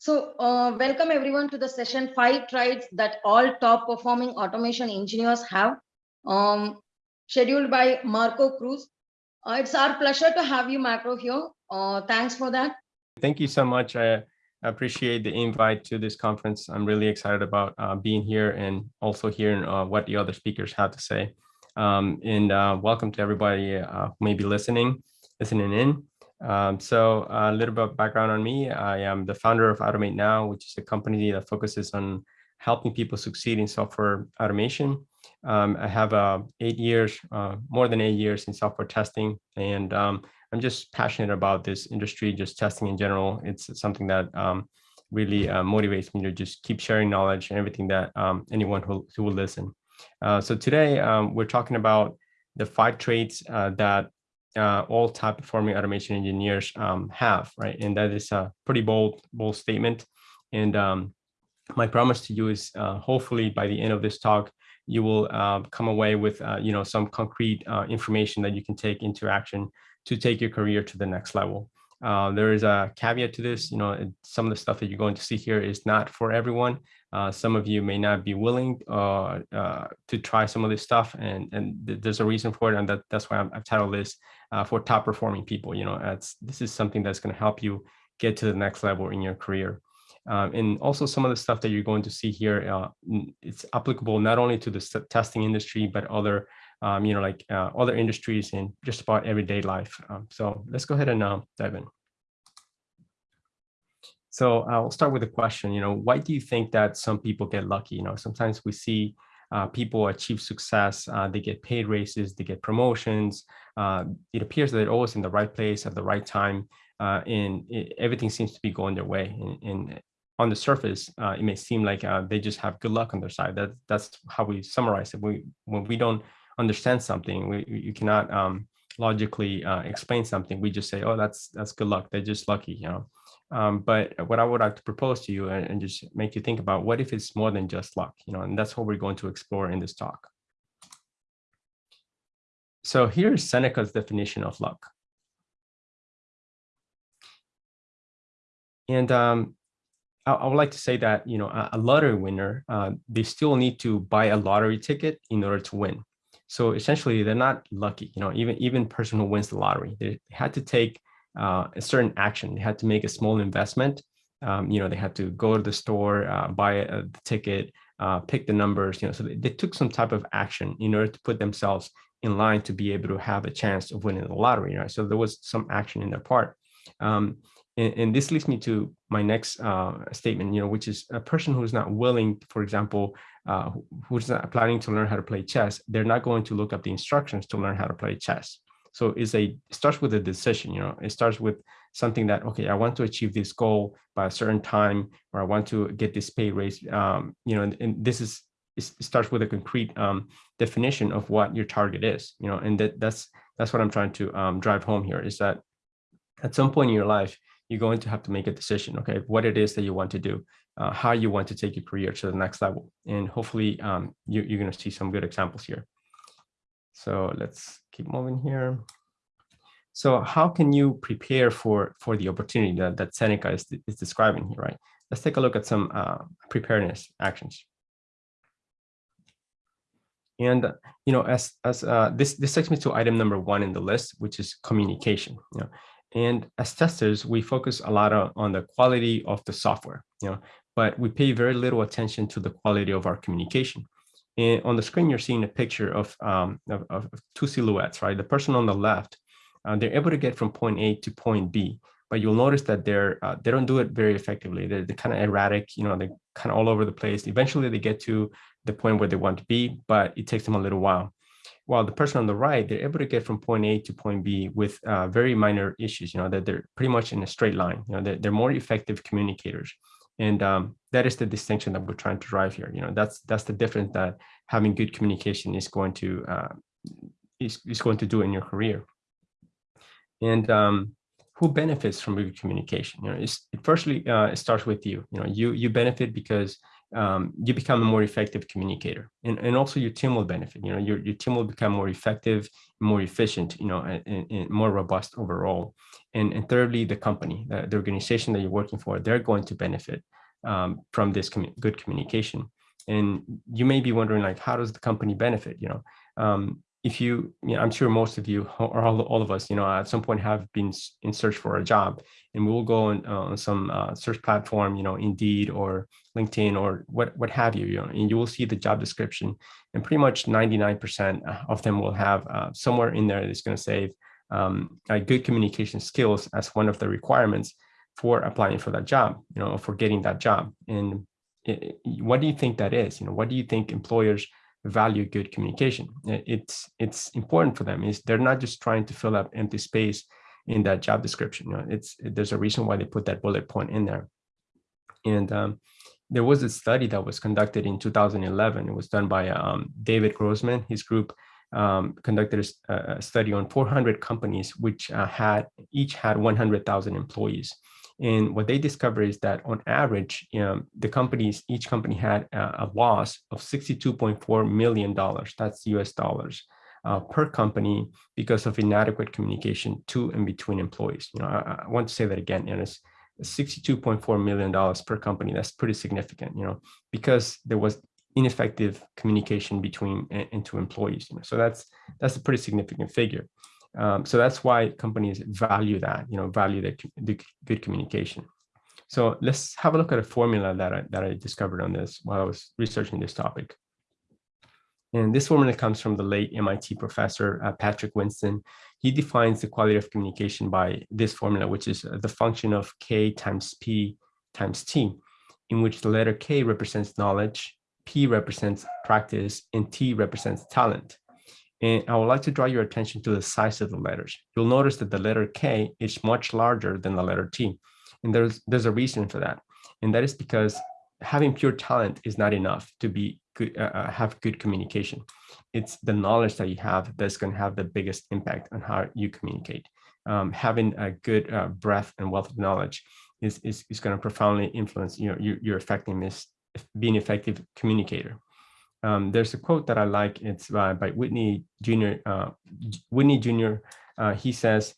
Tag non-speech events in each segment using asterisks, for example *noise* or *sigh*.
So uh, welcome everyone to the session five traits that all top performing automation engineers have um, scheduled by Marco Cruz. Uh, it's our pleasure to have you, Marco, here. Uh, thanks for that. Thank you so much. I appreciate the invite to this conference. I'm really excited about uh, being here and also hearing uh, what the other speakers have to say. Um, and uh, welcome to everybody who may be listening, listening in. Um, so a little bit of background on me. I am the founder of Automate Now, which is a company that focuses on helping people succeed in software automation. Um, I have uh, eight years, uh, more than eight years in software testing, and um, I'm just passionate about this industry, just testing in general. It's something that um, really uh, motivates me to just keep sharing knowledge and everything that um, anyone who, who will listen. Uh, so today um, we're talking about the five traits uh, that uh, all top performing automation engineers um, have, right? And that is a pretty bold, bold statement. And um, my promise to you is uh, hopefully by the end of this talk, you will uh, come away with, uh, you know, some concrete uh, information that you can take into action to take your career to the next level. Uh, there is a caveat to this, you know, some of the stuff that you're going to see here is not for everyone. Uh, some of you may not be willing uh, uh, to try some of this stuff, and and th there's a reason for it, and that that's why i have titled this uh, for top performing people. You know, this is something that's going to help you get to the next level in your career. Um, and also some of the stuff that you're going to see here, uh, it's applicable not only to the testing industry, but other, um, you know, like uh, other industries in just about everyday life. Um, so let's go ahead and uh, dive in. So I'll start with a question, you know, why do you think that some people get lucky? You know, sometimes we see uh, people achieve success, uh, they get paid raises, they get promotions. Uh, it appears that they're always in the right place at the right time, uh, and it, everything seems to be going their way. And, and on the surface, uh, it may seem like uh, they just have good luck on their side. That that's how we summarize it. We when we don't understand something, we you cannot um, logically explain something. We just say, oh, that's that's good luck. They're just lucky, you know. Um, but what I would like to propose to you and, and, just make you think about what if it's more than just luck, you know, and that's what we're going to explore in this talk. So here's Seneca's definition of luck. And um, I, I, would like to say that, you know, a, a lottery winner, uh, they still need to buy a lottery ticket in order to win. So essentially they're not lucky, you know, even, even person who wins the lottery, they had to take uh, a certain action. They had to make a small investment. Um, you know, they had to go to the store, uh, buy a, ticket, uh, pick the numbers, you know, so they, they, took some type of action in order to put themselves in line to be able to have a chance of winning the lottery, right? So there was some action in their part. Um, and, and, this leads me to my next uh, statement, you know, which is a person who's not willing, for example, uh, who's planning to learn how to play chess, they're not going to look up the instructions to learn how to play chess. So it's a, it starts with a decision, you know, it starts with something that, okay, I want to achieve this goal by a certain time, or I want to get this pay raise, um, you know, and, and this is, it starts with a concrete um, definition of what your target is, you know, and that, that's, that's what I'm trying to um, drive home here is that at some point in your life, you're going to have to make a decision, okay, what it is that you want to do, uh, how you want to take your career to the next level. And hopefully um, you, you're going to see some good examples here. So let's keep moving here. So how can you prepare for, for the opportunity that, that Seneca is, is describing here, right? Let's take a look at some uh, preparedness actions. And you know, as as uh, this this takes me to item number one in the list, which is communication. You know, and as testers, we focus a lot on, the quality of the software. You know, but we pay very little attention to the quality of our communication. And on the screen, you're seeing a picture of, um, of, of, two silhouettes, right? The person on the left, uh, they're able to get from point A to point B, but you'll notice that they're uh, they don't do it very effectively. They're, they're kind of erratic, you know, they're kind of all over the place. Eventually, they get to the point where they want to be, but it takes them a little while. While the person on the right, they're able to get from point A to point B with uh, very minor issues, you know, that they're pretty much in a straight line. You know, they're, they're more effective communicators. And um, that is the distinction that we're trying to drive here. You know, that's that's the difference that having good communication is going to uh, is, is going to do in your career. And um, who benefits from good communication? You know, it's, it firstly uh, it starts with you. You know, you you benefit because um, you become a more effective communicator. And, and also your team will benefit you know your, your team will become more effective more efficient you know and, and more robust overall. And, and thirdly the company the, the organization that you're working for they're going to benefit um, from this good communication. And you may be wondering like how does the company benefit you know? Um, if you, you know, I'm sure most of you or all, all of us, you know, at some point have been in search for a job and we will go on, uh, on some uh, search platform, you know, Indeed or LinkedIn or what, what have you, you know, and you will see the job description and pretty much 99% of them will have uh, somewhere in there that's going to say um, good communication skills as one of the requirements for applying for that job, you know, for getting that job. And it, what do you think that is? You know, what do you think employers value good communication. It's it's important for them. Is they're not just trying to fill up empty space in that job description. You know, it's there's a reason why they put that bullet point in there. And um, there was a study that was conducted in 2011. It was done by um, David Grossman. His group um, conducted a, a, study on 400 companies, which uh, had each had 100,000 employees. And what they discovered is that on average, you know, the companies, each company had a, a loss of $62.4 million, that's US dollars, uh, per company because of inadequate communication to and between employees. You know, I, I want to say that again, and it's $62.4 million per company. That's pretty significant, you know, because there was ineffective communication between and to employees. You know, so that's that's a pretty significant figure. Um, so that's why companies value that, you know, value the, the good communication. So let's have a look at a formula that I, that I discovered on this while I was researching this topic. And this formula comes from the late MIT professor, uh, Patrick Winston. He defines the quality of communication by this formula, which is the function of K times P times T, in which the letter K represents knowledge, P represents practice, and T represents talent. And I would like to draw your attention to the size of the letters. You'll notice that the letter K is much larger than the letter T. And there's, there's a reason for that. And that is because having pure talent is not enough to be good, uh, uh have good communication. It's the knowledge that you have that's going to have the biggest impact on how you communicate. Um, having a good uh, breadth and wealth of knowledge is, is, is going to profoundly influence you know, your, your effectiveness, being an effective communicator. Um, there's a quote that I like. It's by, by Whitney Jr. Uh, Whitney Jr. Uh, he says,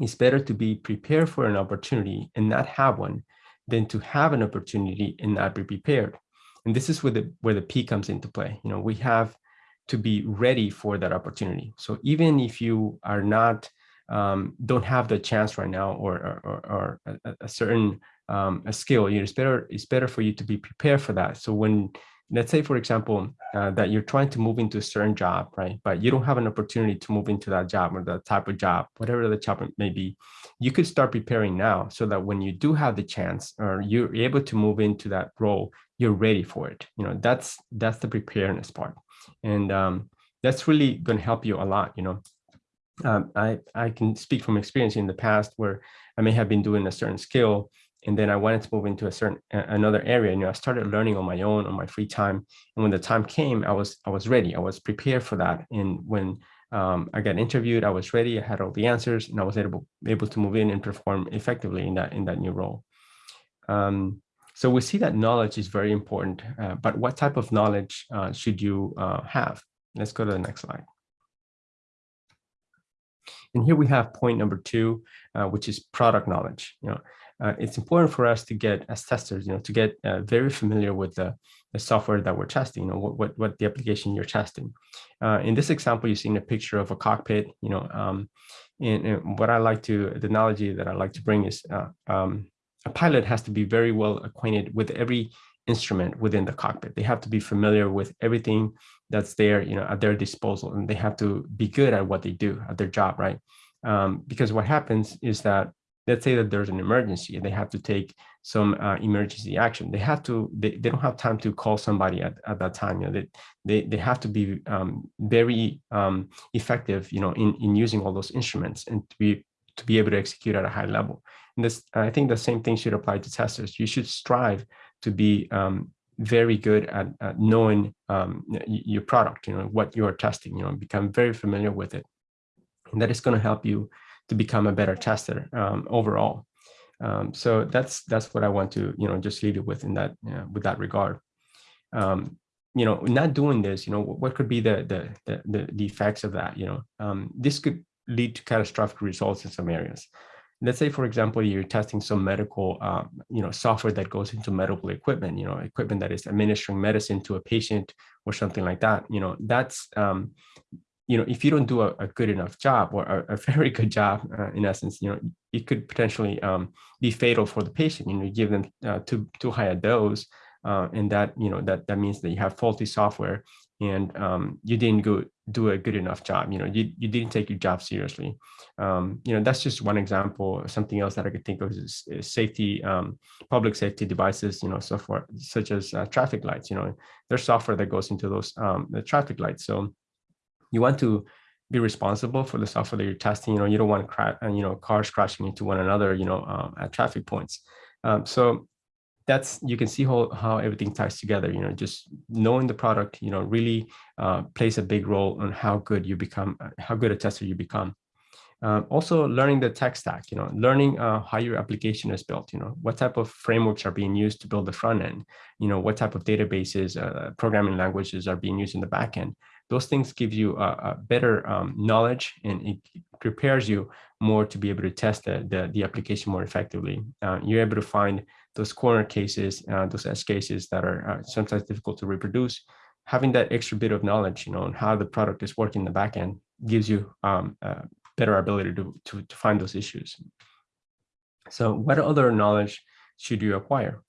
it's better to be prepared for an opportunity and not have one than to have an opportunity and not be prepared. And this is where the, where the P comes into play. You know, we have to be ready for that opportunity. So even if you are not, um, don't have the chance right now or, or, or a, a, certain um, a skill, you know, it's better, it's better for you to be prepared for that. So when let's say, for example, uh, that you're trying to move into a certain job, right? But you don't have an opportunity to move into that job or the type of job, whatever the job may be. You could start preparing now so that when you do have the chance or you're able to move into that role, you're ready for it. You know, that's that's the preparedness part. And um, that's really going to help you a lot, you know. Um, I, I can speak from experience in the past where I may have been doing a certain skill and then I wanted to move into a certain another area. You know, I started learning on my own on my free time. And when the time came, I was I was ready. I was prepared for that. And when um, I got interviewed, I was ready. I had all the answers, and I was able able to move in and perform effectively in that in that new role. Um, so we see that knowledge is very important. Uh, but what type of knowledge uh, should you uh, have? Let's go to the next slide. And here we have point number two, uh, which is product knowledge. You know, uh, it's important for us to get as testers, you know, to get uh, very familiar with the, the software that we're testing, you know, what, what, what the application you're testing. Uh, in this example, you've seen a picture of a cockpit, you know, um, and, and, what I like to, the analogy that I like to bring is uh, um, a pilot has to be very well acquainted with every instrument within the cockpit. They have to be familiar with everything that's there, you know, at their disposal, and they have to be good at what they do, at their job, right? Um, because what happens is that let's say that there's an emergency and they have to take some uh, emergency action. They have to they, they don't have time to call somebody at, at that time you know they they, they have to be um, very um, effective you know in in using all those instruments and to be to be able to execute at a high level. And this i think the same thing should apply to testers. You should strive to be um, very good at, at knowing um, your product you know what you are testing you know become very familiar with it. And that is going to help you to become a better tester um, overall. Um, so that's that's what I want to you know just leave you with in that uh, with that regard. Um, you know, not doing this, you know, what could be the the the, the effects of that? You know, um, this could lead to catastrophic results in some areas. Let's say, for example, you're testing some medical, um, you know, software that goes into medical equipment, you know, equipment that is administering medicine to a patient or something like that. You know, that's um, you know, if you don't do a, a good enough job or a, a *laughs* very good job, uh, in essence, you know, it could potentially um, be fatal for the patient. You know, you give them uh, too too high a dose, uh, and that you know that that means that you have faulty software and um, you didn't go do a good enough job. You know, you you didn't take your job seriously. Um, you know, that's just one example. Something else that I could think of is, is safety, um, public safety devices. You know, software such as uh, traffic lights. You know, there's software that goes into those um, the traffic lights. So you want to be responsible for the software that you're testing. You know, you don't want crash, uh, you know, cars crashing into one another. You know, um, at traffic points. Um, so that's you can see how, how everything ties together you know just knowing the product you know really uh, plays a big role on how good you become uh, how good a tester you become um, also learning the tech stack you know learning uh, how your application is built you know what type of frameworks are being used to build the front end you know what type of databases uh, programming languages are being used in the back end those things give you a, a better um, knowledge and it prepares you more to be able to test the, the, the application more effectively. Uh, you're able to find those corner cases, uh, those edge cases that are uh, sometimes difficult to reproduce. Having that extra bit of knowledge, you know, on how the product is working in the back end gives you um, better ability to, to, to find those issues. So what other knowledge should you acquire?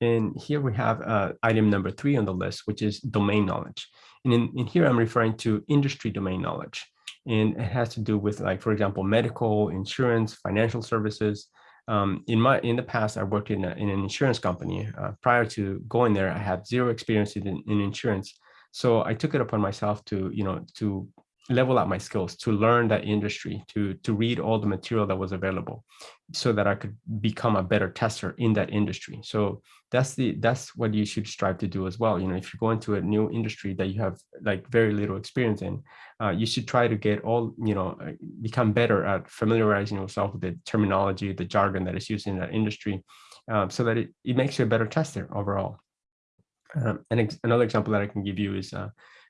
And here we have uh, item number three on the list, which is domain knowledge. And in, in here, I'm referring to industry domain knowledge. And it has to do with like, for example, medical, insurance, financial services. Um, in my in the past, I worked in, a, in an insurance company. Uh, prior to going there, I had zero experience in, in insurance. So I took it upon myself to, you know, to level up my skills to learn that industry to to read all the material that was available so that i could become a better tester in that industry. So that's the that's what you should strive to do as well. You know if you go into a new industry that you have like very little experience in uh, you should try to get all you know uh, become better at familiarizing yourself with the terminology the jargon that is used in that industry um, so that it, it makes you a better tester overall um, and ex another example that i can give you is uh,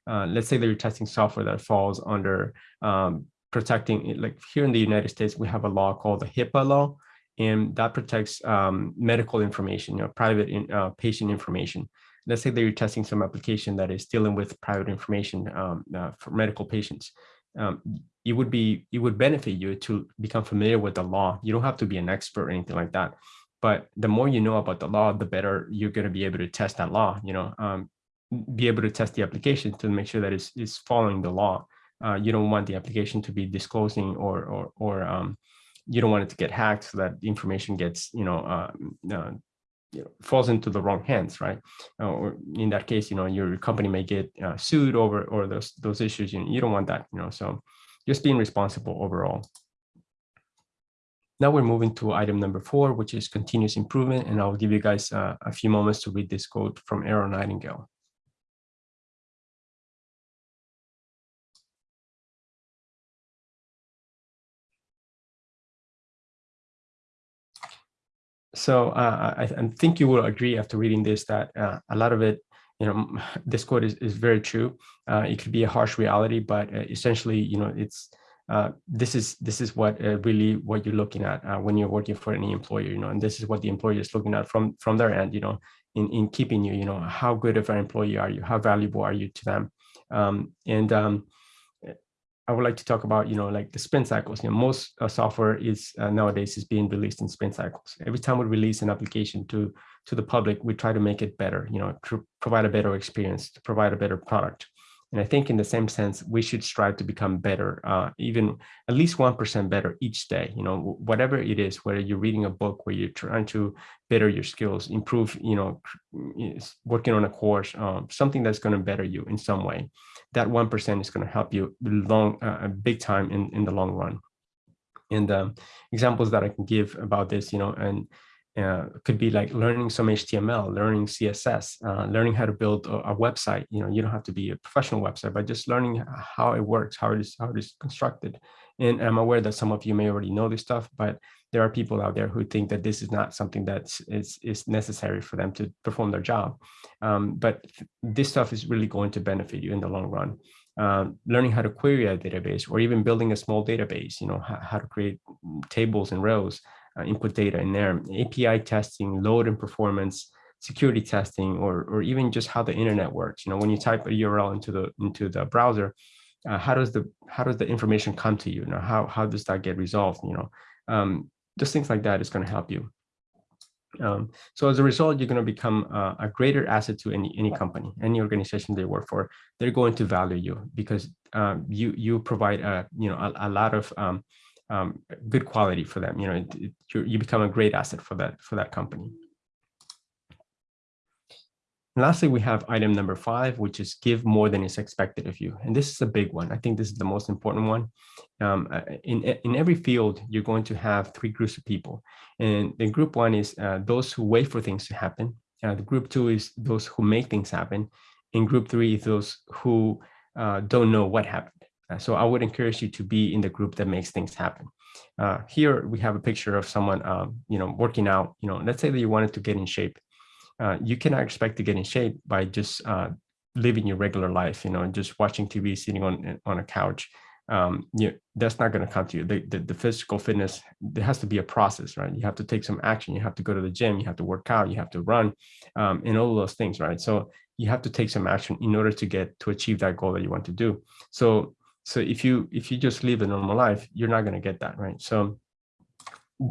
uh, let's say that you're testing software that falls under um, protecting, like here in the United States, we have a law called the HIPAA law, and that protects um, medical information, you know, private in, uh, patient information. Let's say that you're testing some application that is dealing with private information um, uh, for medical patients. Um, it would be, it would benefit you to become familiar with the law. You don't have to be an expert or anything like that. But the more you know about the law, the better you're going to be able to test that law. You know, um, be able to test the application to make sure that it's, it's following the law. Uh, you don't want the application to be disclosing or or or um, you don't want it to get hacked so that information gets you know, uh, uh, you know falls into the wrong hands, right? Uh, or in that case, you know your company may get uh, sued over or those those issues. You, you don't want that, you know. So just being responsible overall. Now we're moving to item number four, which is continuous improvement, and I'll give you guys uh, a few moments to read this quote from Earl Nightingale. so uh, I, I, think you will agree after reading this that uh, a lot of it, you know, *laughs* this quote is, is very true. Uh, it could be a harsh reality, but uh, essentially, you know, it's uh, this is this is what uh, really what you're looking at when you're working for any employer, you know, and this is what the employer is looking at from from their end, you know, in in keeping you, you know, how good of an employee are you, how valuable are you to them, um, and um, I would like to talk about, you know, like the sprint cycles. You know, most uh, software is uh, nowadays is being released in sprint cycles. Every time we release an application to to the public, we try to make it better. You know, to provide a better experience, to provide a better product. And I think in the same sense, we should strive to become better, uh, even at least 1% better each day, you know, whatever it is, whether you're reading a book, where you're trying to better your skills, improve, you know, working on a course, um, something that's going to better you in some way. That 1% is going to help you long, uh, big time in, in the long run. And um, examples that I can give about this, you know, and uh, could be like learning some HTML, learning CSS, uh, learning how to build a, a, website. You know, you don't have to be a professional website, but just learning how it works, how it is, how it is constructed, And I'm aware that some of you may already know this stuff, but there are people out there who think that this is not something that is, is necessary for them to perform their job. Um, but this stuff is really going to benefit you in the long run. Um, learning how to query a database or even building a small database, you know, how, how to create tables and rows, uh, input data in there, API testing, load and performance, security testing, or, or even just how the internet works. You know, when you type a URL into the into the browser, uh, how does the how does the information come to you? You know, how how does that get resolved? You know, um, just things like that is going to help you. Um, so as a result, you're going to become uh, a greater asset to any any company, any organization they work for. They're going to value you because um, you you provide a you know a, a lot of um, good quality for them. You know, it, it, you become a great asset for that for that company. And lastly, we have item number five, which is give more than is expected of you. And this is a big one. I think this is the most important one. Um, uh, in, in every field, you're going to have three groups of people. And the group one is uh, those who wait for things to happen. Uh, the group two is those who make things happen. And group three is those who uh, don't know what happened. Uh, so I would encourage you to be in the group that makes things happen. Uh, here we have a picture of someone, um, you know, working out. You know, let's say that you wanted to get in shape uh, you cannot expect to get in shape by just uh, living your regular life, you know, just watching TV, sitting on on a couch. Um, you that's not going to come to you. The, the, the physical fitness, there has to be a process, right? You have to take some action. You have to go to the gym. You have to work out. You have to run, um, and all those things, right? So you have to take some action in order to get to achieve that goal that you want to do. So so if you if you just live a normal life, you're not going to get that, right? So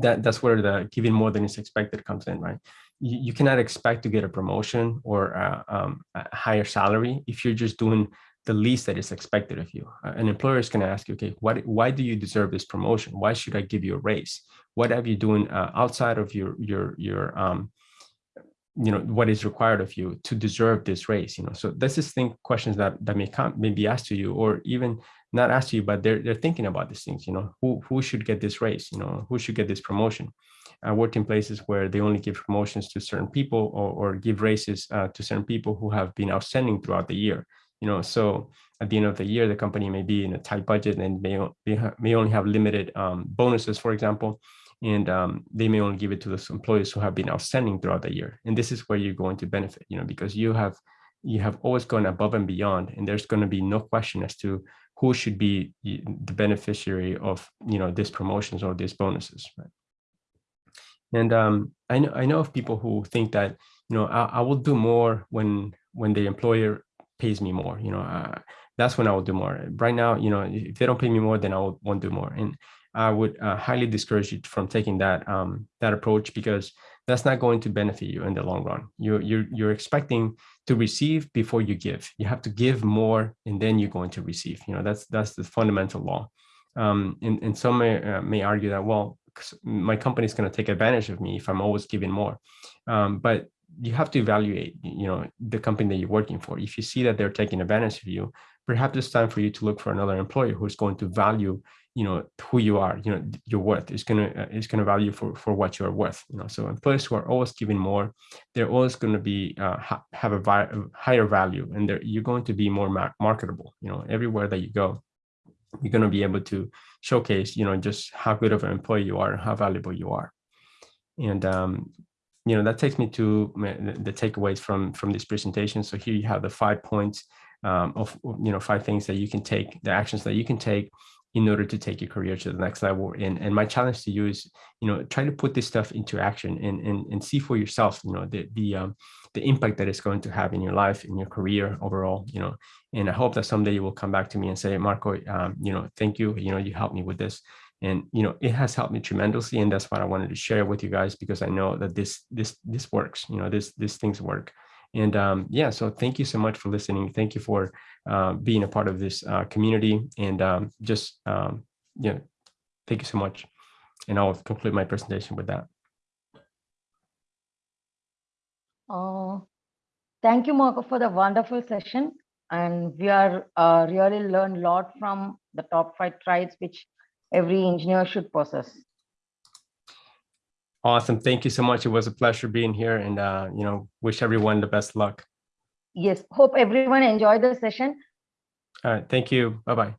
that that's where the giving more than is expected comes in, right? you, you cannot expect to get a promotion or a, um, a higher salary if you're just doing the least that is expected of you. Uh, an employer is going to ask you, okay, what, why do you deserve this promotion? Why should I give you a raise? What have you doing uh, outside of your, your, your, um, you know, what is required of you to deserve this raise? You know, so this is think questions that, that may come, may be asked to you or even not to you, but they're, they're thinking about these things, you know, who, who should get this raise? You know, who should get this promotion? I worked in places where they only give promotions to certain people or, or give raises uh, to certain people who have been outstanding throughout the year. You know, so at the end of the year, the company may be in a tight budget and may, may only have limited um, bonuses, for example, and um, they may only give it to those employees who have been outstanding throughout the year. And this is where you're going to benefit, you know, because you have you have always gone above and beyond, and there's going to be no question as to who should be the beneficiary of you know these promotions or these bonuses. Right? And um, I know I know of people who think that you know I, I, will do more when when the employer pays me more. You know, uh, that's when I will do more. Right now, you know, if they don't pay me more, then I will, won't do more. And I would uh, highly discourage you from taking that um, that approach because that's not going to benefit you in the long run. You're you're you're expecting to receive before you give. You have to give more, and then you're going to receive. You know, that's that's the fundamental law. Um, and, and some may, uh, may argue that well, my company is going to take advantage of me if I'm always giving more. Um, but you have to evaluate, you know, the company that you're working for. If you see that they're taking advantage of you, perhaps it's time for you to look for another employer who's going to value, you know, who you are, you know, your worth is going to, uh, is going to value for, for what you're worth, you know, so employees who are always giving more, they're always going to be, uh, ha have a higher value and you're going to be more mar marketable, you know, everywhere that you go you're going to be able to showcase, you know, just how good of an employee you are, and how valuable you are. And, um, you know, that takes me to the takeaways from, from this presentation. So here you have the five points um, of, you know, five things that you can take, the actions that you can take in order to take your career to the next level. And, and my challenge to you is, you know, try to put this stuff into action and, and, and see for yourself, you know, the, the, um, the impact that it's going to have in your life, in your career overall, you know, and I hope that someday you will come back to me and say, Marco, um, you know, thank you, you know, you helped me with this. And, you know, it has helped me tremendously. And that's what I wanted to share with you guys, because I know that this, this, this works, you know, this, these things work. And um, yeah, so thank you so much for listening. Thank you for uh, being a part of this uh, community and um, just, um, you know, thank you so much. And I'll conclude my presentation with that. Uh, thank you, Marco, for the wonderful session. And we are uh, really learned a lot from the top five traits which every engineer should possess. Awesome. Thank you so much. It was a pleasure being here and, uh, you know, wish everyone the best luck. Yes. Hope everyone enjoyed the session. All right. Thank you. Bye-bye.